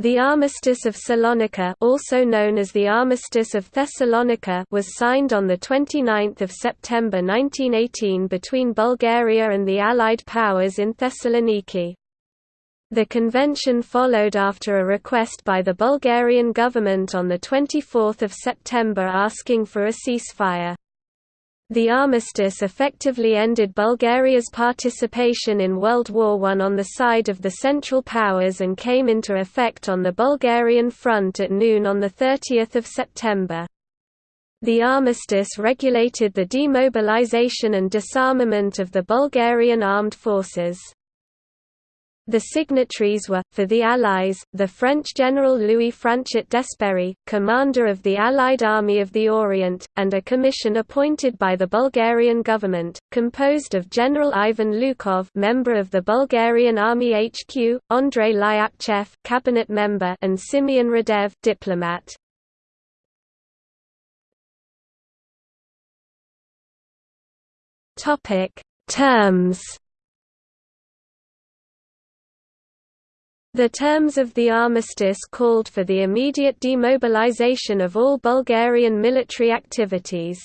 The Armistice of Salonika also known as the Armistice of Thessalonica was signed on 29 September 1918 between Bulgaria and the Allied powers in Thessaloniki. The convention followed after a request by the Bulgarian government on 24 September asking for a ceasefire. The armistice effectively ended Bulgaria's participation in World War I on the side of the Central Powers and came into effect on the Bulgarian front at noon on 30 September. The armistice regulated the demobilization and disarmament of the Bulgarian armed forces. The signatories were, for the Allies, the French General Louis Franchet d'Esperey, commander of the Allied Army of the Orient, and a commission appointed by the Bulgarian government, composed of General Ivan Lukov member of the Bulgarian Army HQ, Andrei Lyapchev cabinet member and Simeon Radev diplomat. Terms The terms of the armistice called for the immediate demobilization of all Bulgarian military activities.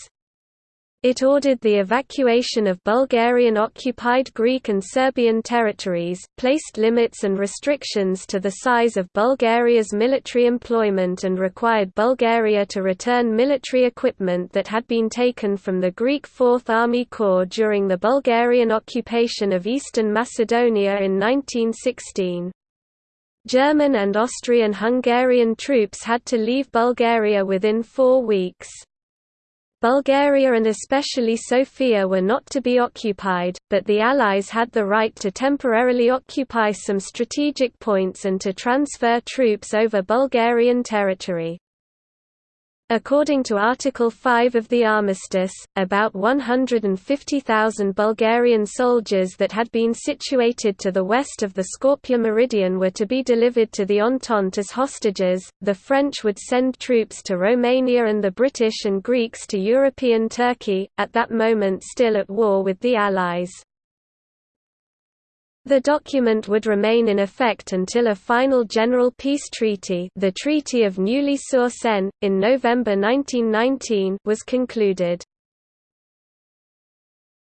It ordered the evacuation of Bulgarian-occupied Greek and Serbian territories, placed limits and restrictions to the size of Bulgaria's military employment and required Bulgaria to return military equipment that had been taken from the Greek Fourth Army Corps during the Bulgarian occupation of eastern Macedonia in 1916. German and Austrian-Hungarian troops had to leave Bulgaria within four weeks. Bulgaria and especially Sofia were not to be occupied, but the Allies had the right to temporarily occupy some strategic points and to transfer troops over Bulgarian territory. According to Article 5 of the armistice, about 150,000 Bulgarian soldiers that had been situated to the west of the Skopje meridian were to be delivered to the Entente as hostages. The French would send troops to Romania and the British and Greeks to European Turkey, at that moment still at war with the Allies. The document would remain in effect until a final general peace treaty the Treaty of Neuilly-sur-Seine, in November 1919 was concluded.